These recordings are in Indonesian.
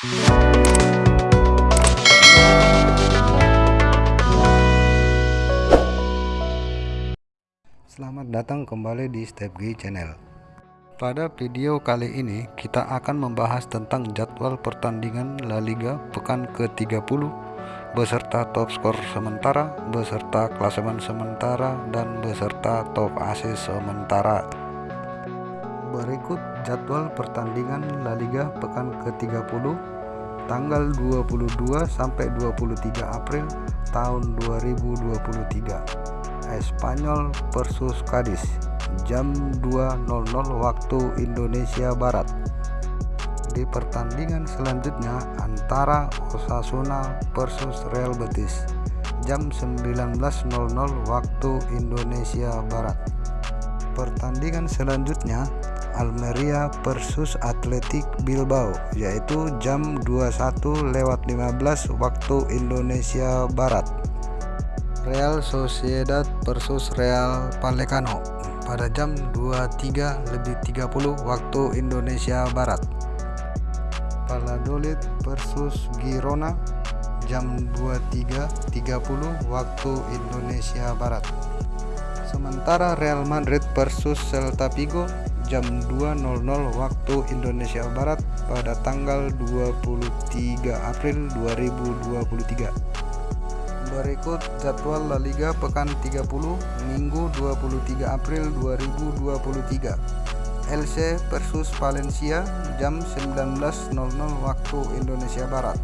Selamat datang kembali di Step G Channel. Pada video kali ini kita akan membahas tentang jadwal pertandingan La Liga pekan ke-30 beserta top skor sementara, beserta klasemen sementara dan beserta top asis sementara. Berikut jadwal pertandingan La Liga pekan ke-30 tanggal 22 sampai 23 April tahun 2023. Espanyol versus Cadiz jam 2.00 waktu Indonesia Barat di pertandingan selanjutnya antara Osasuna versus Real Betis jam 19.00 waktu Indonesia Barat pertandingan selanjutnya Almeria versus Athletic Bilbao yaitu jam 21 lewat 15 waktu Indonesia Barat Real Sociedad versus Real Vallecano pada jam 23 lebih 30 waktu Indonesia Barat. Valladolid versus Girona jam 23.30 waktu Indonesia Barat. Sementara Real Madrid versus Celta Vigo jam 2.00 waktu Indonesia Barat pada tanggal 23 April 2023. Berikut jadwal La Liga pekan 30 Minggu 23 April 2023. LC versus Valencia jam 19.00 waktu Indonesia Barat.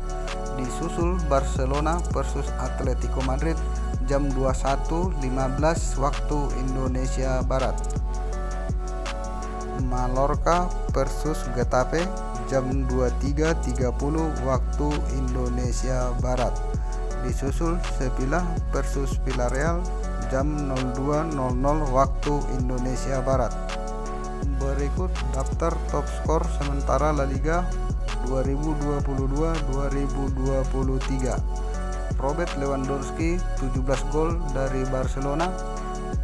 Disusul Barcelona versus Atletico Madrid jam 21.15 waktu Indonesia Barat. Mallorca versus Getafe jam 23.30 waktu Indonesia Barat disusul Sevilla versus Villarreal jam 02.00 waktu Indonesia Barat. Berikut daftar top skor sementara La Liga 2022-2023. Robert Lewandowski 17 gol dari Barcelona,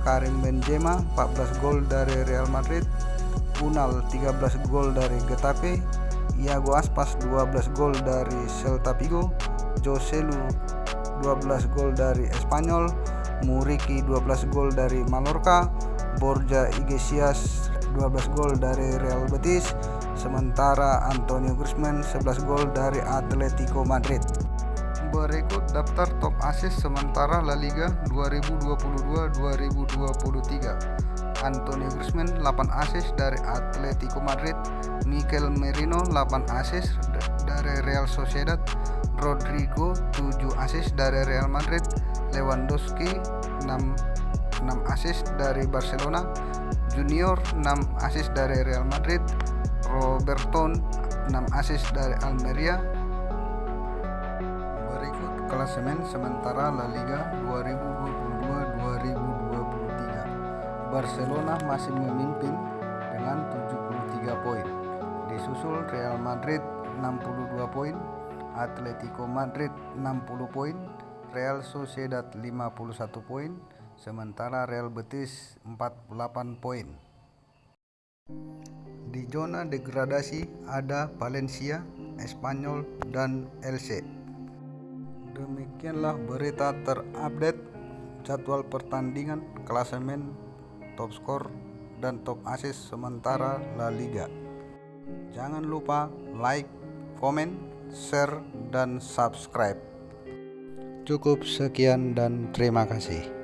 Karim Benzema 14 gol dari Real Madrid, Unal 13 gol dari Getafe, Iago Aspas 12 gol dari Celta Vigo, Joselu 12 gol dari Espanyol, Muriki 12 gol dari Mallorca, Borja Iglesias 12 gol dari Real Betis, sementara Antonio Griezmann 11 gol dari Atletico Madrid. Berikut daftar top assist sementara La Liga 2022-2023. Antonio Griezmann 8 assist dari Atletico Madrid, Mikel Merino 8 assist dari Real Sociedad, Rodrigo 7 assist dari Real Madrid. Lewandowski 6 6 assist dari Barcelona. Junior 6 assist dari Real Madrid. Roberton 6 assist dari Almeria klasemen sementara La Liga 2022-2023 Barcelona masih memimpin dengan 73 poin disusul Real Madrid 62 poin Atletico Madrid 60 poin, Real Sociedad 51 poin, sementara Real Betis 48 poin. Di zona degradasi ada Valencia, Espanyol, dan LC. Demikianlah berita terupdate jadwal pertandingan, klasemen, top skor, dan top assist sementara La Liga. Jangan lupa like, komen, share, dan subscribe. Cukup sekian dan terima kasih.